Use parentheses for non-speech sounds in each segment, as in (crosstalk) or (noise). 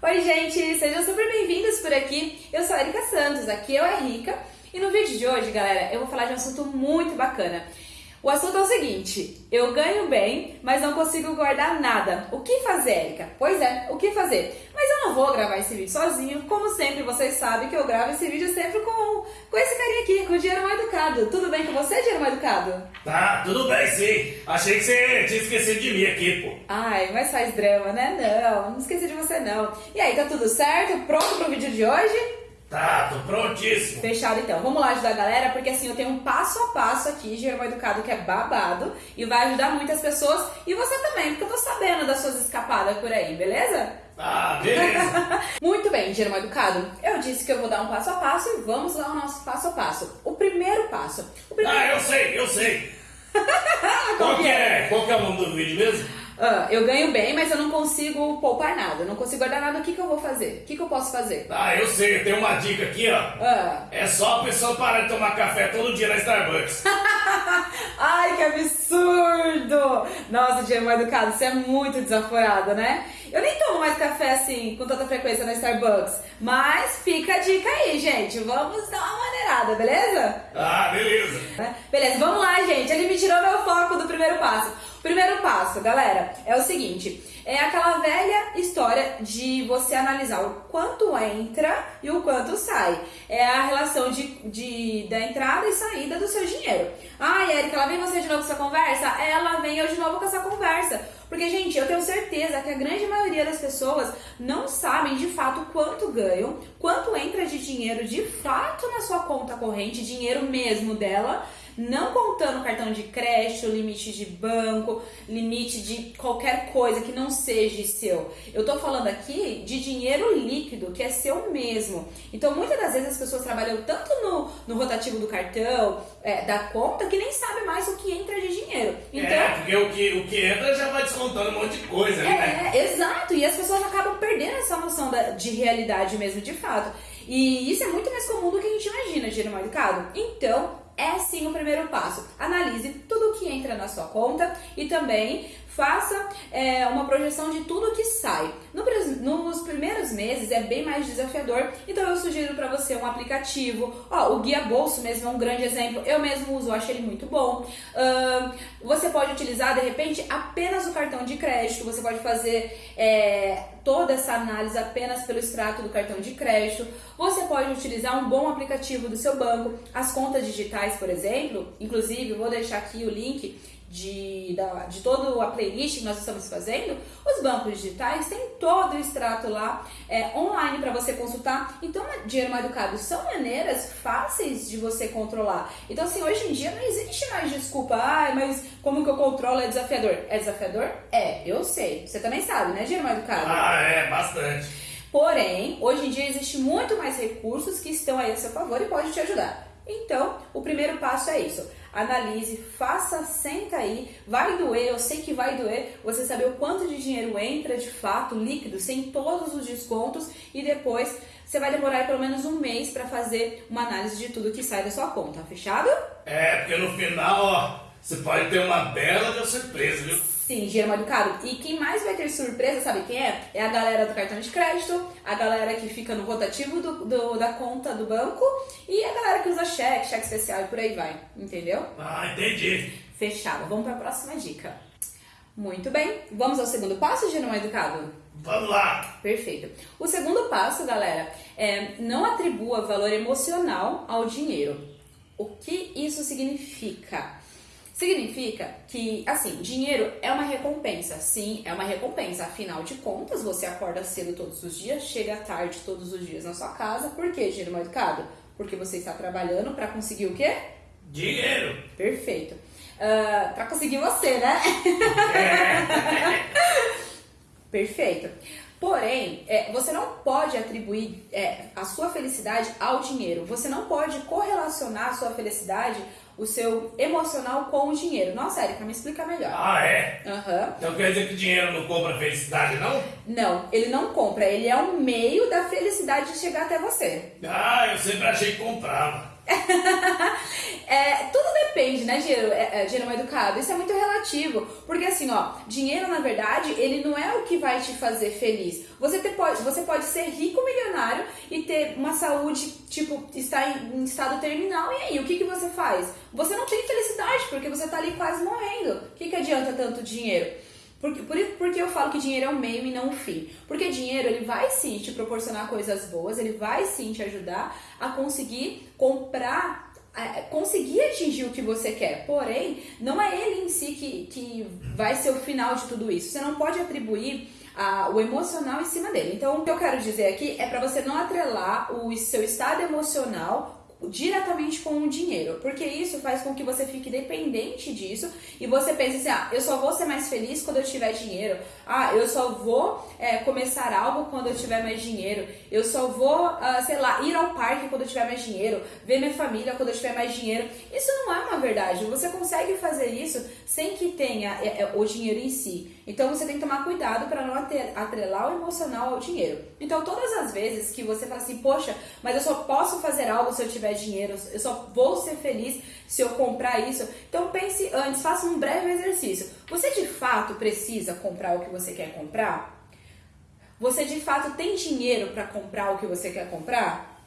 Oi, gente! Sejam super bem-vindos por aqui. Eu sou a Erika Santos, aqui eu é Rica. E no vídeo de hoje, galera, eu vou falar de um assunto muito bacana. O assunto é o seguinte: eu ganho bem, mas não consigo guardar nada. O que fazer, Erika? Pois é, o que fazer? Mas eu não vou gravar esse vídeo sozinho. Como sempre, vocês sabem que eu gravo esse vídeo sempre com, com esse carinha aqui, com o Dinheiro Mais Educado. Tudo bem com você, Dinheiro Mais Educado? Tá, tudo bem sim. Achei que você tinha esquecido de mim aqui, pô. Ai, mas faz drama, né? Não, não esqueci de você não. E aí, tá tudo certo? Pronto pro vídeo de hoje? Tá, tô prontíssimo. Fechado então. Vamos lá ajudar a galera, porque assim eu tenho um passo a passo aqui, Germo Educado, que é babado e vai ajudar muitas pessoas e você também, porque eu tô sabendo das suas escapadas por aí, beleza? Ah, beleza. (laughs) Muito bem, Germo Educado. Eu disse que eu vou dar um passo a passo e vamos lá ao nosso passo a passo. O primeiro passo. O primeiro... Ah, eu sei, eu sei. (laughs) Qual que é? Qual que é o nome do vídeo mesmo? Ah, eu ganho bem, mas eu não consigo poupar nada, eu não consigo guardar nada. O que, que eu vou fazer? O que, que eu posso fazer? Ah, eu sei, tem uma dica aqui, ó. Ah. É só a pessoa parar de tomar café todo dia na Starbucks. (laughs) Ai, que absurdo! Nossa, Diego Educado, você é muito desaforado, né? Eu nem tomo mais café assim, com tanta frequência na Starbucks. Mas fica a dica aí, gente. Vamos dar uma maneirada, beleza? Ah, beleza. Beleza, vamos lá, gente. Ele me tirou meu foco do primeiro passo. Primeiro passo, galera, é o seguinte: é aquela velha história de você analisar o quanto entra e o quanto sai. É a relação de, de da entrada e saída do seu dinheiro. Ai, Erika, ela vem você de novo com essa conversa? Ela vem eu de novo com essa conversa. Porque, gente, eu tenho certeza que a grande maioria das pessoas não sabem de fato quanto ganham, quanto entra de dinheiro de fato na sua conta corrente, dinheiro mesmo dela não contando cartão de crédito, limite de banco, limite de qualquer coisa que não seja seu. Eu tô falando aqui de dinheiro líquido, que é seu mesmo. Então, muitas das vezes as pessoas trabalham tanto no, no rotativo do cartão, é, da conta, que nem sabe mais o que entra de dinheiro. Então, é, porque o que, o que entra já vai descontando um monte de coisa ali, é, né? É, exato. E as pessoas acabam perdendo essa noção da, de realidade mesmo, de fato. E isso é muito mais comum do que a gente imagina, dinheiro mal educado. Então, é sim o primeiro passo. Analise tudo o que entra na sua conta e também faça é, uma projeção de tudo que sai. No, nos primeiros meses é bem mais desafiador, então eu sugiro para você um aplicativo. Ó, o Guia Bolso mesmo é um grande exemplo. Eu mesmo uso, eu acho ele muito bom. Uh, você pode utilizar de repente apenas o cartão de crédito. Você pode fazer é, toda essa análise apenas pelo extrato do cartão de crédito. Você pode utilizar um bom aplicativo do seu banco, as contas digitais, por exemplo. Inclusive, vou deixar aqui o link de, da, de toda a playlist que nós estamos fazendo, os bancos digitais têm todo o extrato lá é, online para você consultar. Então, dinheiro mal educado são maneiras fáceis de você controlar. Então, assim, hoje em dia não existe mais desculpa, ah, mas como que eu controlo é desafiador? É desafiador? É, eu sei. Você também sabe, né, dinheiro mal educado? Ah, é, bastante. Porém, hoje em dia existe muito mais recursos que estão aí a seu favor e pode te ajudar. Então, o primeiro passo é isso. Analise, faça, senta aí. Vai doer, eu sei que vai doer você saber o quanto de dinheiro entra de fato, líquido, sem todos os descontos, e depois você vai demorar pelo menos um mês para fazer uma análise de tudo que sai da sua conta. Fechado? É, porque no final, ó, você pode ter uma bela surpresa, viu? Sim, dinheiro mal educado. E quem mais vai ter surpresa, sabe quem é? É a galera do cartão de crédito, a galera que fica no rotativo do, do, da conta do banco e a galera que usa cheque, cheque especial e por aí vai. Entendeu? Ah, entendi. Fechado. Vamos para a próxima dica. Muito bem. Vamos ao segundo passo, dinheiro mal educado? Vamos lá! Perfeito. O segundo passo, galera, é não atribua valor emocional ao dinheiro. O que isso significa? Significa que, assim, dinheiro é uma recompensa. Sim, é uma recompensa. Afinal de contas, você acorda cedo todos os dias, chega tarde todos os dias na sua casa. Por que dinheiro mal educado? Porque você está trabalhando para conseguir o quê? Dinheiro! Perfeito. Uh, para conseguir você, né? É. (laughs) Perfeito. Porém, é, você não pode atribuir é, a sua felicidade ao dinheiro. Você não pode correlacionar a sua felicidade o seu emocional com o dinheiro. Nossa, Erika, me explica melhor. Ah, é? Uhum. Então quer dizer que dinheiro não compra felicidade, não? Não, ele não compra. Ele é um meio da felicidade de chegar até você. Ah, eu sempre achei que comprava. (laughs) é, tudo depende, né, dinheiro, é, é, dinheiro mal educado. Isso é muito relativo. Porque assim, ó, dinheiro, na verdade, ele não é o que vai te fazer feliz. Você, pode, você pode ser rico, milionário e ter uma saúde, tipo, estar em, em estado terminal. E aí, o que, que você faz? Você não tem felicidade, porque você tá ali quase morrendo. O que, que adianta tanto dinheiro? Porque, por, porque eu falo que dinheiro é o meio e não o fim. Porque dinheiro, ele vai sim te proporcionar coisas boas, ele vai sim te ajudar a conseguir comprar conseguir atingir o que você quer. Porém, não é ele em si que, que vai ser o final de tudo isso. Você não pode atribuir a, o emocional em cima dele. Então, o que eu quero dizer aqui é para você não atrelar o seu estado emocional diretamente com o dinheiro, porque isso faz com que você fique dependente disso e você pense assim: ah, eu só vou ser mais feliz quando eu tiver dinheiro, ah, eu só vou é, começar algo quando eu tiver mais dinheiro, eu só vou, ah, sei lá, ir ao parque quando eu tiver mais dinheiro, ver minha família quando eu tiver mais dinheiro. Isso não é uma verdade, você consegue fazer isso sem que tenha é, é, o dinheiro em si. Então você tem que tomar cuidado para não atrelar o emocional ao dinheiro. Então, todas as vezes que você fala assim, poxa, mas eu só posso fazer algo se eu tiver dinheiro, eu só vou ser feliz se eu comprar isso. Então, pense antes, faça um breve exercício. Você de fato precisa comprar o que você quer comprar? Você de fato tem dinheiro para comprar o que você quer comprar?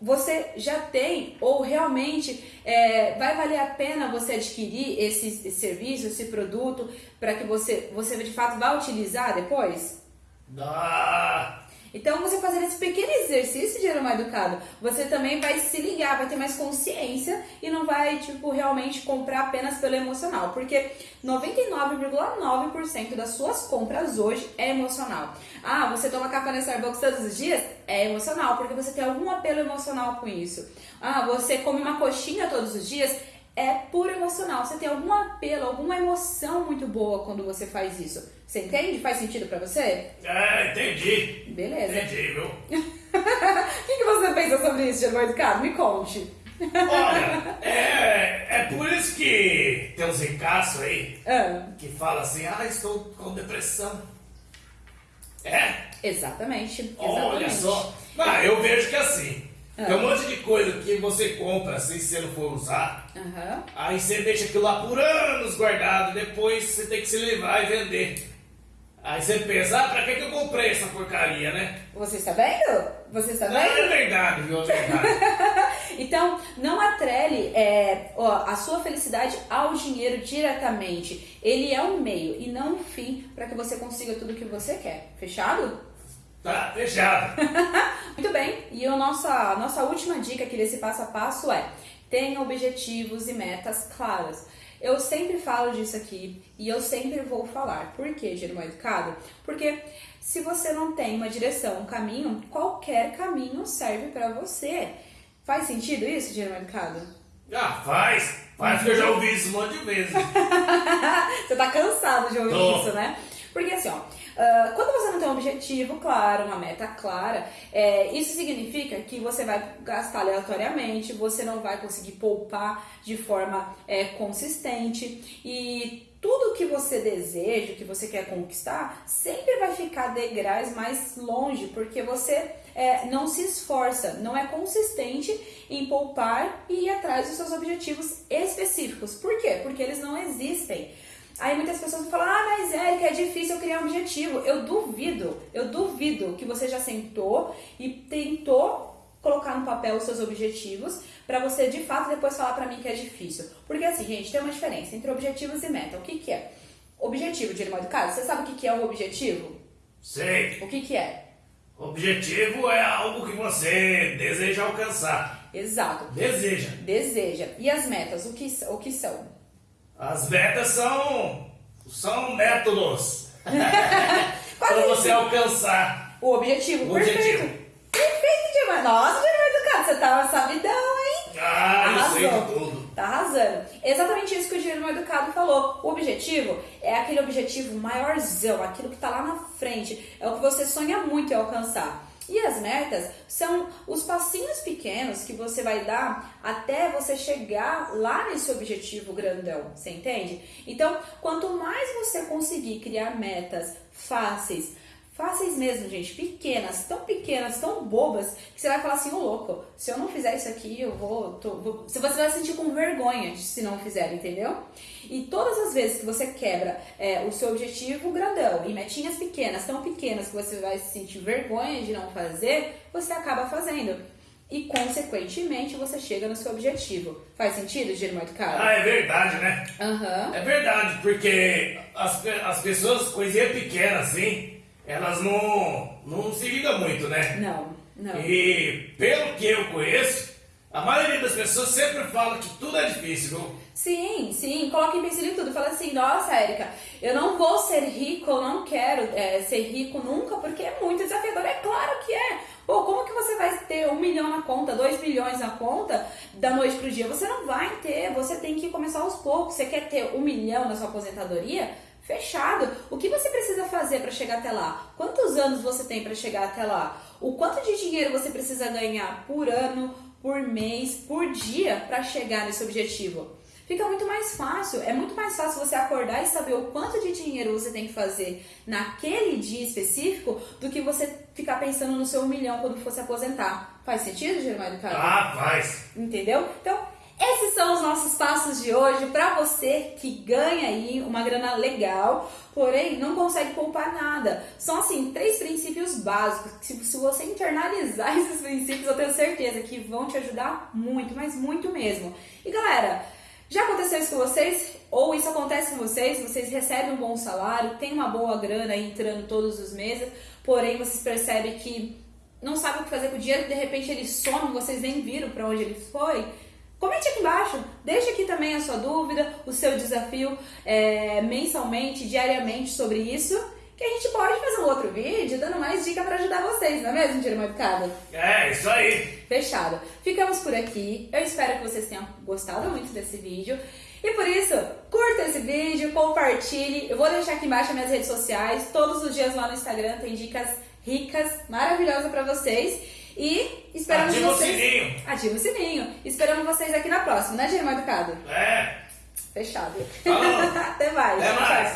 Você já tem ou realmente é, vai valer a pena você adquirir esse, esse serviço, esse produto para que você, você de fato vá utilizar depois? Dá! Então, você fazer esse pequeno exercício de aroma educado, você também vai se ligar, vai ter mais consciência e não vai, tipo, realmente comprar apenas pelo emocional. Porque 99,9% das suas compras hoje é emocional. Ah, você toma café na Starbucks todos os dias? É emocional, porque você tem algum apelo emocional com isso. Ah, você come uma coxinha todos os dias? É puro emocional. Você tem algum apelo, alguma emoção muito boa quando você faz isso. Você entende? Faz sentido para você? É, entendi. Beleza. Entendi, viu? (laughs) O que, que você pensa sobre isso, Germão Educado? Me conte. Olha, (laughs) é, é por isso que tem uns ricaços aí ah. que fala assim, ah, estou com depressão. É? Exatamente. exatamente. Olha só. Não, eu vejo que assim, tem um monte de coisa que você compra assim, se você não for usar. Uhum. Aí você deixa aquilo lá por anos guardado. Depois você tem que se levar e vender. Aí você pensa, ah, pra que, que eu comprei essa porcaria, né? Você está vendo? Você está vendo? Não, é verdade, viu? É verdade. (laughs) então, não atrele é, ó, a sua felicidade ao dinheiro diretamente. Ele é um meio e não um fim para que você consiga tudo o que você quer. Fechado? Tá, fechado. (laughs) Muito bem, e a nossa, nossa última dica aqui desse passo a passo é tenha objetivos e metas claras. Eu sempre falo disso aqui e eu sempre vou falar. Por que, Germão Educado? Porque se você não tem uma direção, um caminho, qualquer caminho serve para você. Faz sentido isso, Germão Educado? Já faz. Faz que eu já ouvi isso um monte de vezes. (laughs) você tá cansado de ouvir Tô. isso, né? Porque assim, ó, Uh, quando você não tem um objetivo claro, uma meta clara, é, isso significa que você vai gastar aleatoriamente, você não vai conseguir poupar de forma é, consistente e tudo que você deseja, que você quer conquistar, sempre vai ficar degraus mais longe, porque você é, não se esforça, não é consistente em poupar e ir atrás dos seus objetivos específicos. Por quê? Porque eles não existem. Aí muitas pessoas falam, ah, mas Érica, é difícil eu criar um objetivo. Eu duvido, eu duvido que você já sentou e tentou colocar no papel os seus objetivos para você de fato depois falar para mim que é difícil. Porque assim, gente, tem uma diferença entre objetivos e meta. O que que é? Objetivo de animal educado, você sabe o que que é o objetivo? Sei. O que que é? Objetivo é algo que você deseja alcançar. Exato. Deseja. Deseja. E as metas, o que, o que são? As metas são, são métodos (laughs) para você alcançar o objetivo. O Perfeito. objetivo. Perfeito demais. Nossa, Germano Educado, você tava sabidão, hein? Ah, Arrasou. eu sei de tudo. Tá arrasando. Exatamente isso que o Germano Educado falou. O objetivo é aquele objetivo maiorzão, aquilo que tá lá na frente. É o que você sonha muito em alcançar. E as metas são os passinhos pequenos que você vai dar até você chegar lá nesse objetivo grandão, você entende? Então, quanto mais você conseguir criar metas fáceis, fáceis mesmo, gente, pequenas, tão pequenas, tão bobas, que você vai falar assim, ô louco, se eu não fizer isso aqui, eu vou, tô, vou... Você vai se sentir com vergonha se não fizer, entendeu? E todas as vezes que você quebra é, o seu objetivo grandão em metinhas pequenas, tão pequenas que você vai se sentir vergonha de não fazer, você acaba fazendo e, consequentemente, você chega no seu objetivo. Faz sentido, Germano Caro? Ah, é verdade, né? Aham. É verdade, porque as, as pessoas, coisinha pequena assim, elas não, não se ligam muito, né? Não, não. E pelo que eu conheço, a maioria das pessoas sempre fala que tudo é difícil, viu? Sim, sim, coloca empecilho em tudo. Fala assim, nossa, Érica, eu não vou ser rico, eu não quero é, ser rico nunca, porque é muito desafiador. É claro que é. Pô, como que você vai ter um milhão na conta, dois milhões na conta da noite pro dia? Você não vai ter, você tem que começar aos poucos. Você quer ter um milhão na sua aposentadoria? Fechado. O que você precisa fazer para chegar até lá? Quantos anos você tem para chegar até lá? O quanto de dinheiro você precisa ganhar por ano, por mês, por dia para chegar nesse objetivo? Fica muito mais fácil, é muito mais fácil você acordar e saber o quanto de dinheiro você tem que fazer naquele dia específico do que você ficar pensando no seu milhão quando for se aposentar. Faz sentido, Germário Carlos? Ah, faz. Entendeu? Então, esses são os nossos passos de hoje para você que ganha aí uma grana legal, porém não consegue poupar nada. São assim três princípios básicos se, se você internalizar (laughs) esses princípios, eu tenho certeza que vão te ajudar muito, mas muito mesmo. E galera, já aconteceu isso com vocês? Ou isso acontece com vocês? Vocês recebem um bom salário, tem uma boa grana entrando todos os meses, porém vocês percebem que não sabem o que fazer com o dinheiro, de repente ele some, vocês nem viram para onde ele foi. Comente aqui embaixo, deixe aqui também a sua dúvida, o seu desafio é, mensalmente, diariamente sobre isso, que a gente pode fazer um outro vídeo dando mais dica para ajudar vocês, não é mesmo, Tira Educado? É, isso aí. Fechado. Ficamos por aqui. Eu espero que vocês tenham gostado muito desse vídeo. E por isso, curta esse vídeo, compartilhe. Eu vou deixar aqui embaixo as minhas redes sociais. Todos os dias lá no Instagram tem dicas ricas, maravilhosas para vocês. E esperamos Ativa o vocês. sininho. Ativa o sininho. Esperamos vocês aqui na próxima, né, Jeremiah Educado? É. Fechado. Falou. (laughs) Até mais. Até mais.